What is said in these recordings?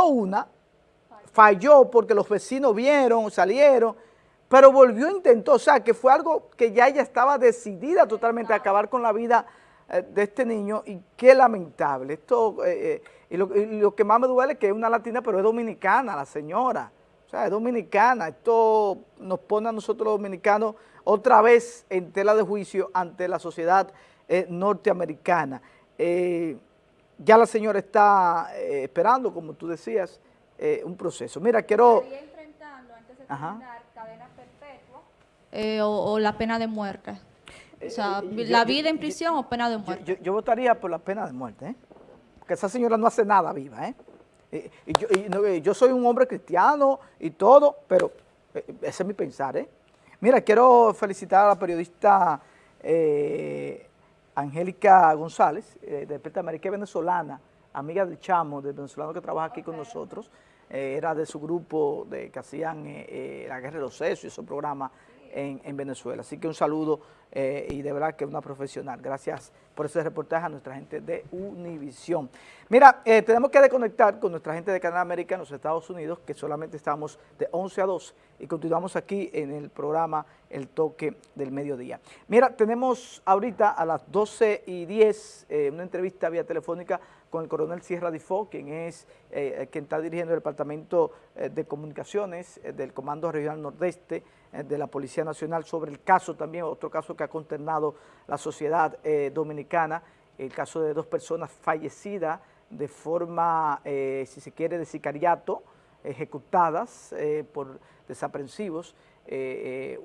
una, falló porque los vecinos vieron, salieron, pero volvió intentó, o sea, que fue algo que ya ella estaba decidida totalmente a acabar con la vida eh, de este niño y qué lamentable. Esto, eh, eh, y, lo, que más me duele es que es una latina, pero es dominicana la señora, o sea, es dominicana. Esto nos pone a nosotros los dominicanos otra vez en tela de juicio ante la sociedad norteamericana. Ya la señora está esperando, como tú decías, un proceso. Mira, quiero... Eh, o, la pena de muerte. O sea, eh, la vida en prisión o pena de muerte. Yo, votaría por la pena de muerte, ¿eh? Porque esa señora no hace nada viva, ¿eh? Y, yo, soy un hombre cristiano y todo, pero ese es mi pensar, ¿eh? Mira, quiero felicitar a la periodista Angélica González, de Peta América venezolana, amiga del chamo, del venezolano que trabaja aquí con nosotros, era de su grupo de que hacían la guerra de los sesos y esos programas en, Venezuela. Así que un saludo eh, y de verdad que una profesional. Gracias por ese reportaje a nuestra gente de Univisión. Mira, eh, tenemos que desconectar con nuestra gente de Canal América en los Estados Unidos, que solamente estamos de 11 a 2 y continuamos aquí en el programa El Toque del Mediodía. Mira, tenemos ahorita a las 12 y 10 eh, una entrevista vía telefónica con el coronel Sierra Difo, quien es quien está dirigiendo el Departamento de Comunicaciones del Comando Regional Nordeste, eh, de la Policía Nacional sobre el caso también, otro caso que ha consternado la sociedad eh, dominicana, el caso de dos personas fallecidas de forma, eh, si se quiere, de sicariato, ejecutadas por desaprensivos,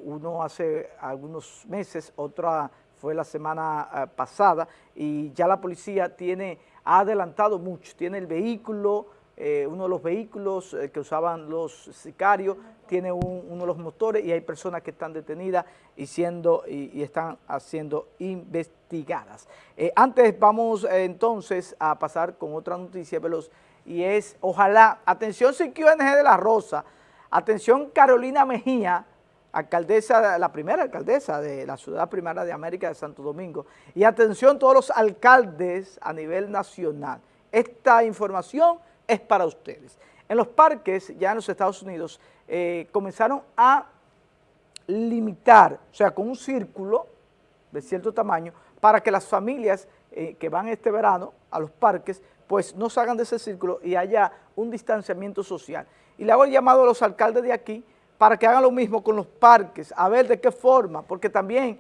uno hace algunos meses, otra fue la semana pasada, y ya la policía tiene, ha adelantado mucho, tiene el vehículo, uno de los vehículos que usaban los sicarios, tiene uno de los motores y hay personas que están detenidas y, siendo, y, están siendo investigadas. Eh, antes vamos eh, entonces a pasar con otra noticia veloz y es, ojalá, atención CQNG de La Rosa, atención Carolina Mejía, alcaldesa, la primera alcaldesa de la ciudad primera de América de Santo Domingo, y atención todos los alcaldes a nivel nacional. Esta información es para ustedes. En los parques, ya en los Estados Unidos, eh, comenzaron a limitar, o sea, con un círculo de cierto tamaño, para que las familias eh, que van este verano a los parques, pues no salgan de ese círculo y haya un distanciamiento social. Y le hago el llamado a los alcaldes de aquí para que hagan lo mismo con los parques, a ver de qué forma, porque también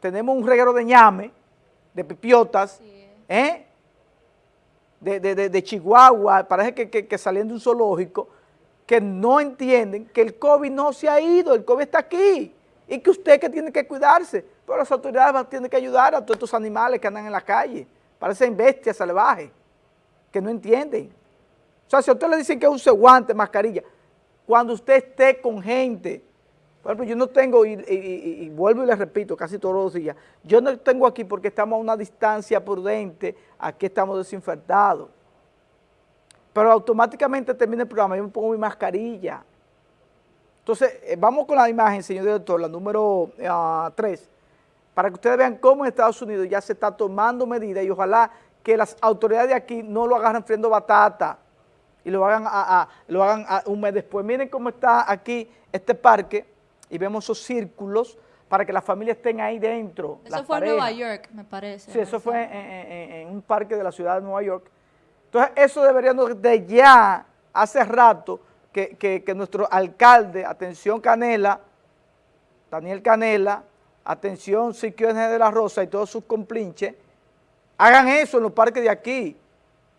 tenemos un reguero de ñame, de pipiotas, ¿eh? de, Chihuahua, parece que, que, saliendo de un zoológico, que no entienden que el COVID no se ha ido, el COVID está aquí, y que usted que tiene que cuidarse, pero las autoridades tienen que ayudar a todos estos animales que andan en la calle, parecen bestias salvajes, que no entienden. O sea, si a usted le dicen que use guantes, mascarilla, cuando usted esté con gente, por ejemplo, yo no tengo, y, vuelvo y le repito casi todos los días, yo no tengo aquí porque estamos a una distancia prudente, aquí estamos desinfectados. Pero automáticamente termina el programa, yo me pongo mi mascarilla. Entonces, eh, vamos con la imagen, señor director, la número 3, ah, para que ustedes vean cómo en Estados Unidos ya se está tomando medidas y ojalá que las autoridades de aquí no lo agarren friendo batata y lo hagan, a, lo hagan un mes después. Miren cómo está aquí este parque, y vemos esos círculos para que las familias estén ahí dentro. Eso fue en Nueva York, me parece. Sí, eso fue en, un parque de la ciudad de Nueva York. Entonces, eso debería de ya, hace rato, que, nuestro alcalde, atención Canela, Daniel Canela, atención Siquio de la Rosa y todos sus complinches, hagan eso en los parques de aquí.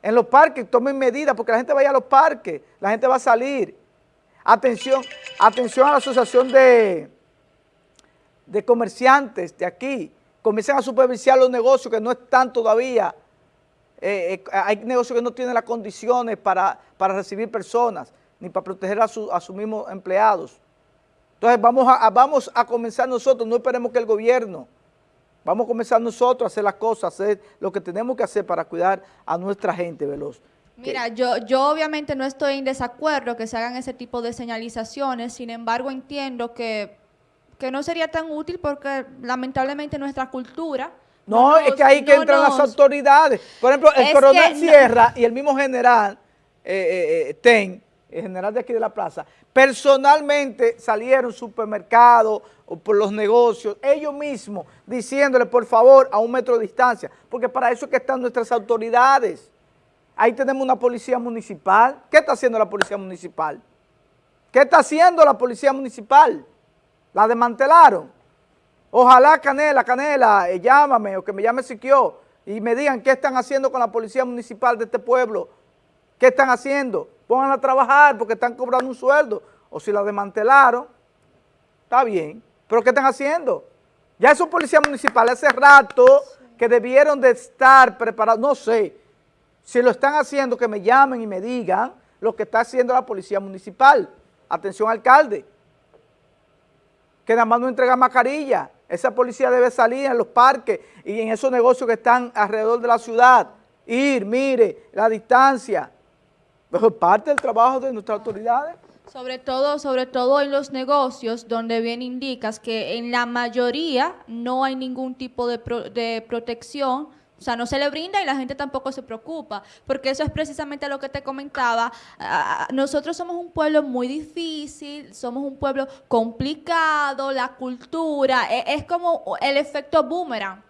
En los parques tomen medidas porque la gente vaya a los parques, la gente va a salir. Atención, atención a la asociación de, de comerciantes de aquí. Comiencen a supervisar los negocios que no están todavía. Eh, eh, hay negocios que no tienen las condiciones para, recibir personas, ni para proteger a, sus mismos empleados. Entonces vamos a, vamos a comenzar nosotros, no esperemos que el gobierno, vamos a comenzar nosotros a hacer las cosas, a hacer lo que tenemos que hacer para cuidar a nuestra gente veloz. Mira, yo, yo obviamente no estoy en desacuerdo que se hagan ese tipo de señalizaciones, sin embargo entiendo que, no sería tan útil porque lamentablemente nuestra cultura... No, es que ahí que entran las autoridades. Por ejemplo, el coronel Sierra y el mismo general eh, eh, TEN, el general de aquí de la plaza, personalmente salieron supermercados o por los negocios, ellos mismos diciéndole por favor a un metro de distancia, porque para eso es que están nuestras autoridades. Ahí tenemos una policía municipal. ¿Qué está haciendo la policía municipal? ¿Qué está haciendo la policía municipal? La desmantelaron. Ojalá Canela, Canela, eh, llámame o que me llame Siquio y me digan qué están haciendo con la policía municipal de este pueblo. ¿Qué están haciendo? Pongan a trabajar porque están cobrando un sueldo. O si la desmantelaron, está bien. ¿Pero qué están haciendo? Ya esos policías municipales hace rato que debieron de estar preparados, no sé, si lo están haciendo, que me llamen y me digan lo que está haciendo la policía municipal. Atención, alcalde. Que nada más no entrega mascarilla. Esa policía debe salir en los parques y en esos negocios que están alrededor de la ciudad. Ir, mire, la distancia. Es parte del trabajo de nuestras autoridades. Sobre todo, sobre todo en los negocios donde bien indicas que en la mayoría no hay ningún tipo de, pro- de protección, o sea, no se le brinda y la gente tampoco se preocupa, porque eso es precisamente lo que te comentaba. Nosotros somos un pueblo muy difícil, somos un pueblo complicado, la cultura, e- es como el efecto boomerang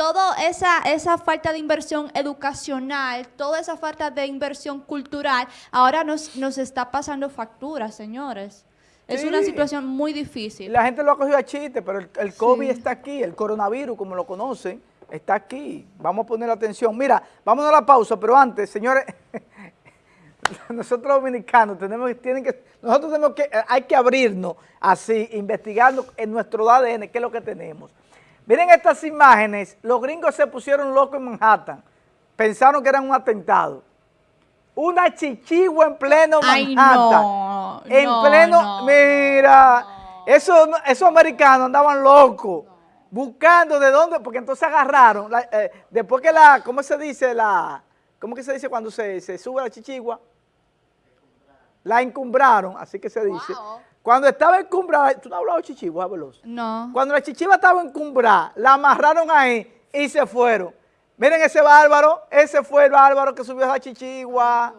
toda esa, esa falta de inversión educacional, toda esa falta de inversión cultural, ahora nos, nos está pasando factura, señores. Es Sí. una situación muy difícil. La gente lo ha cogido a chiste, pero el, el COVID Sí. está aquí, el coronavirus, como lo conocen, está aquí. Vamos a poner atención. Mira, vamos a la pausa, pero antes, señores, nosotros dominicanos tenemos, tienen que, nosotros tenemos que, eh, hay que abrirnos así, investigando en nuestro ADN qué es lo que tenemos. Miren estas imágenes, los gringos se pusieron locos en Manhattan, pensaron que eran un atentado. Una chichigua en pleno Ay, Manhattan. no, en no, pleno, no, mira, esos, esos americanos andaban locos, buscando de dónde, porque entonces agarraron, la- eh, después que la, ¿cómo se dice? la ¿Cómo que se dice cuando se, se sube la chichigua? La encumbraron, así que se dice. Wow. Cuando estaba encumbrada, ¿tú no has hablado de chichigua, veloz? No. Cuando la chichiva estaba encumbrada, la amarraron ahí y se fueron. Miren ese bárbaro, ese fue el bárbaro que subió a chichigua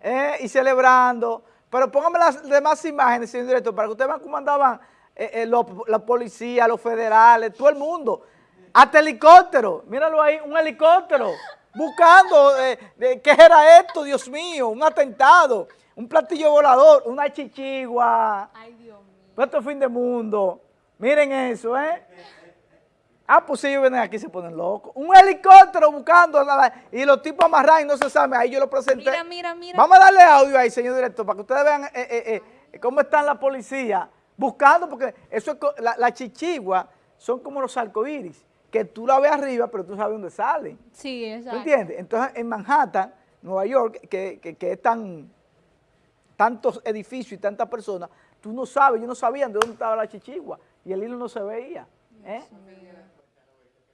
eh, y celebrando. Pero pónganme las demás imágenes, señor director, para que ustedes vean cómo andaban eh, eh, los- la policía, los federales, todo el mundo. Hasta helicóptero, míralo ahí, un helicóptero, buscando, ¿qué era esto, Dios mío? Un atentado, un platillo volador, una chichigua. Ay, Dios mío. Esto es fin de mundo. Miren eso, ¿eh? Ah, pues si ellos vienen aquí se ponen locos. Un helicóptero buscando y los tipos amarrados y no se sabe. Ahí yo lo presenté. Mira, mira, mira. Vamos a darle audio ahí, señor director, para que ustedes vean eh, eh, eh, cómo están la policía buscando, porque eso es la, la chichigua son como los arcoíris, que tú la ves arriba, pero tú sabes dónde salen. Sí, ¿Tú exacto. entiendes? Entonces, en Manhattan, Nueva York, que, que, que es tan, tantos edificios y tantas personas, tú no sabes, ellos no sabían de dónde estaba la chichigua y el hilo no se veía. ¿eh?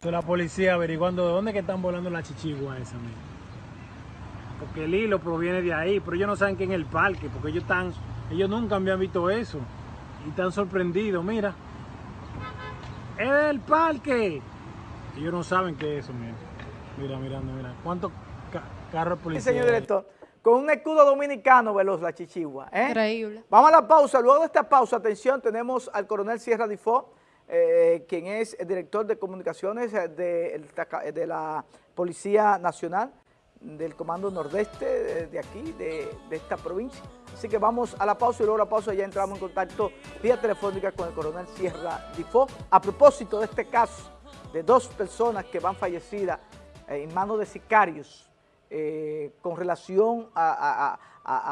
La policía averiguando de dónde que están volando la chichigua esa, mira. Porque el hilo proviene de ahí, pero ellos no saben que en el parque, porque ellos están, ellos nunca habían visto eso. Y están sorprendidos, mira. ¡Es del parque! Ellos no saben qué es eso, mira. Mira, mirando, mira. ¿Cuántos ca- carros de Sí, policía? señor director, con un escudo dominicano veloz la chichigua. ¿eh? Increíble. Vamos a la pausa. Luego de esta pausa, atención, tenemos al coronel Sierra Difó, eh, quien es el director de comunicaciones eh, de, la Policía Nacional, del Comando Nordeste de, de aquí, de, de esta provincia. Así que vamos a la pausa y luego la pausa ya entramos en contacto vía telefónica con el coronel Sierra Difó. A propósito de este caso de dos personas que van fallecidas en manos de sicarios eh, con relación a,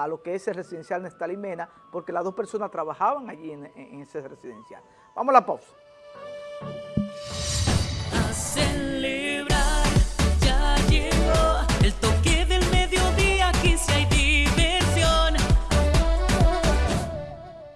lo que es el residencial Nestalí Mena, porque las dos personas trabajaban allí en, en ese residencial. Vamos a la pausa.